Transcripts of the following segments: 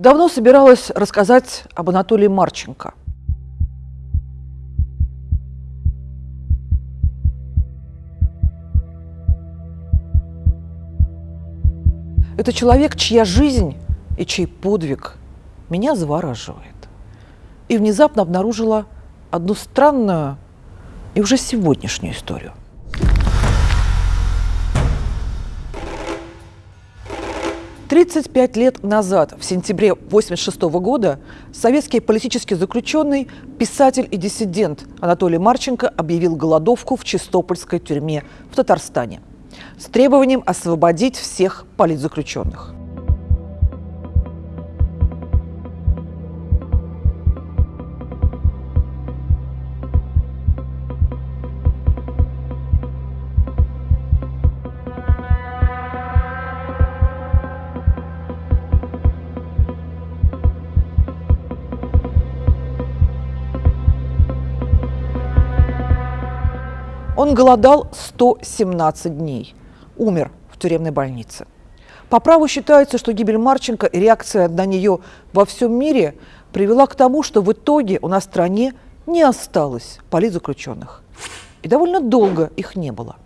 Давно собиралась рассказать об Анатолии Марченко. Это человек, чья жизнь и чей подвиг меня завораживает. И внезапно обнаружила одну странную и уже сегодняшнюю историю. Тридцать пять лет назад, в сентябре 1986 года, советский политический заключенный, писатель и диссидент Анатолий Марченко объявил голодовку в Чистопольской тюрьме в Татарстане с требованием освободить всех политзаключенных. Он голодал 117 дней. Умер в тюремной больнице. По праву считается, что гибель Марченко и реакция на нее во всем мире привела к тому, что в итоге у нас в стране не осталось политзаключенных. И довольно долго их не было.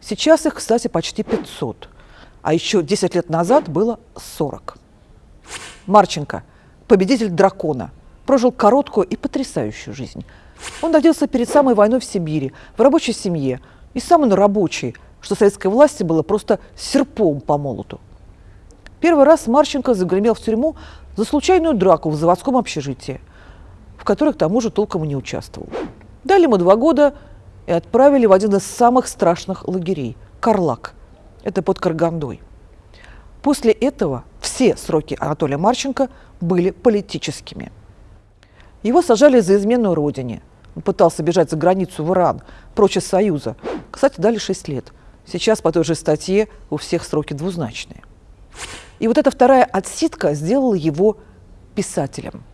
Сейчас их, кстати, почти 500. А еще 10 лет назад было 40. Марченко, победитель дракона, прожил короткую и потрясающую жизнь – он родился перед самой войной в Сибири, в рабочей семье, и сам он рабочий, что советской власти было просто серпом по молоту. Первый раз Марченко загремел в тюрьму за случайную драку в заводском общежитии, в которой к тому же толком и не участвовал. Дали ему два года и отправили в один из самых страшных лагерей – Карлак. Это под Каргандой. После этого все сроки Анатолия Марченко были политическими. Его сажали за измену родине – пытался бежать за границу в Иран, прочь из Союза. Кстати, дали 6 лет. Сейчас по той же статье у всех сроки двузначные. И вот эта вторая отсидка сделала его писателем.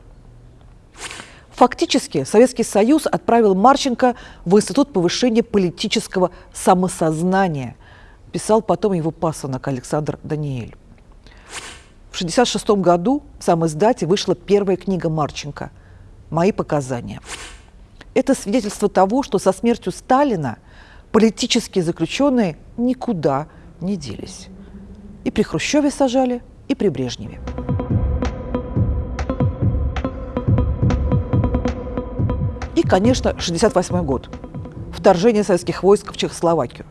Фактически Советский Союз отправил Марченко в Институт повышения политического самосознания. Писал потом его пасынок Александр Даниэль. В 1966 году в самом издате вышла первая книга Марченко «Мои показания». Это свидетельство того, что со смертью Сталина политические заключенные никуда не делись. И при Хрущеве сажали, и при Брежневе. И, конечно, 1968 год. Вторжение советских войск в Чехословакию.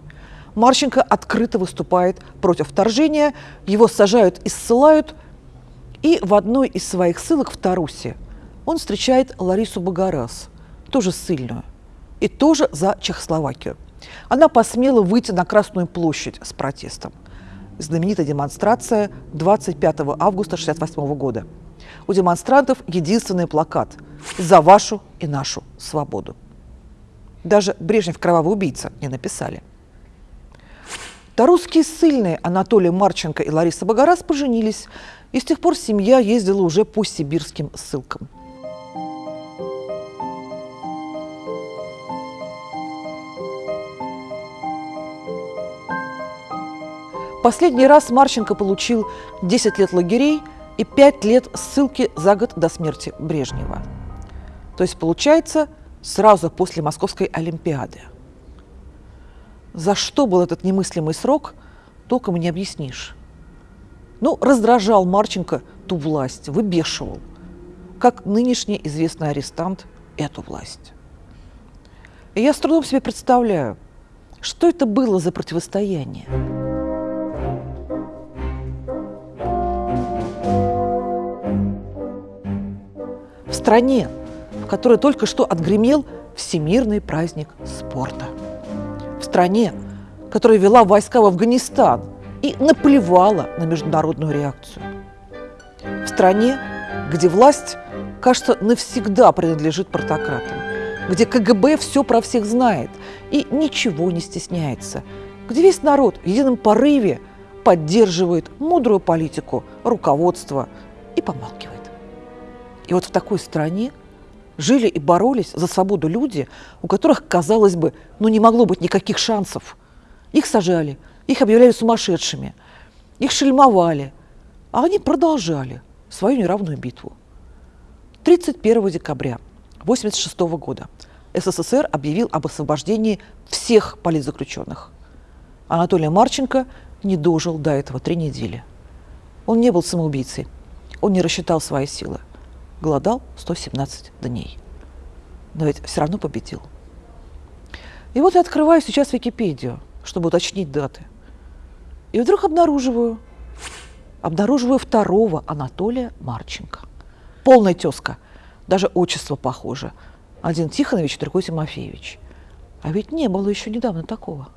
Марченко открыто выступает против вторжения, его сажают и ссылают, и в одной из своих ссылок в Тарусе он встречает Ларису Багарас, тоже ссыльную, и тоже за Чехословакию. Она посмела выйти на Красную площадь с протестом. Знаменитая демонстрация 25 августа 1968 года. У демонстрантов единственный плакат «За вашу и нашу свободу». Даже Брежнев «Кровавый убийца» не написали. Тарусские ссыльные Анатолий Марченко и Лариса Богораз поженились, и с тех пор семья ездила уже по сибирским ссылкам. Последний раз Марченко получил 10 лет лагерей и 5 лет ссылки за год до смерти Брежнева. То есть, получается, сразу после Московской Олимпиады. За что был этот немыслимый срок, толком не объяснишь. Ну, раздражал Марченко ту власть, выбешивал, как нынешний известный арестант эту власть. И я с трудом себе представляю, что это было за противостояние. Стране, в которой только что отгремел всемирный праздник спорта. В стране, которая вела войска в Афганистан и наплевала на международную реакцию. В стране, где власть, кажется, навсегда принадлежит портократам, где КГБ все про всех знает и ничего не стесняется, где весь народ в едином порыве поддерживает мудрую политику руководства и помалкивает. И вот в такой стране жили и боролись за свободу люди, у которых, казалось бы, ну не могло быть никаких шансов. Их сажали, их объявляли сумасшедшими, их шельмовали, а они продолжали свою неравную битву. 31 декабря 1986 года СССР объявил об освобождении всех политзаключенных. Анатолий Марченко не дожил до этого три недели. Он не был самоубийцей, он не рассчитал свои силы. Голодал 117 дней. Но ведь все равно победил. И вот я открываю сейчас Википедию, чтобы уточнить даты. И вдруг обнаруживаю, обнаруживаю второго Анатолия Марченко. Полная тезка, даже отчество похоже. Один Тихонович, другой Тимофеевич. А ведь не было еще недавно такого.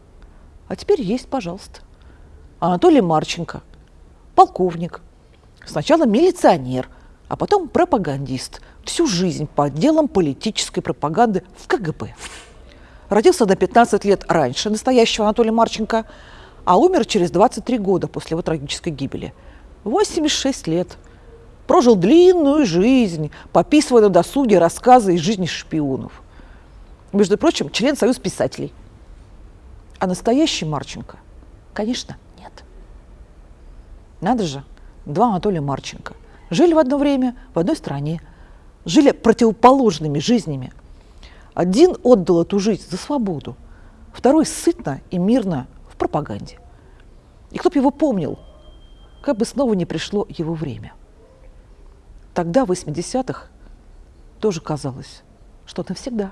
А теперь есть, пожалуйста. Анатолий Марченко, полковник, сначала милиционер, а потом пропагандист, всю жизнь по отделам политической пропаганды в КГБ. Родился на 15 лет раньше настоящего Анатолия Марченко, а умер через 23 года после его трагической гибели. 86 лет. Прожил длинную жизнь, пописывая на досуге рассказы из жизни шпионов. Между прочим, член Союза писателей. А настоящий Марченко, конечно, нет. Надо же, два Анатолия Марченко. Жили в одно время в одной стране, жили противоположными жизнями. Один отдал эту жизнь за свободу, второй сытно и мирно в пропаганде. И кто бы его помнил, как бы снова не пришло его время. Тогда, в 80-х, тоже казалось, что навсегда.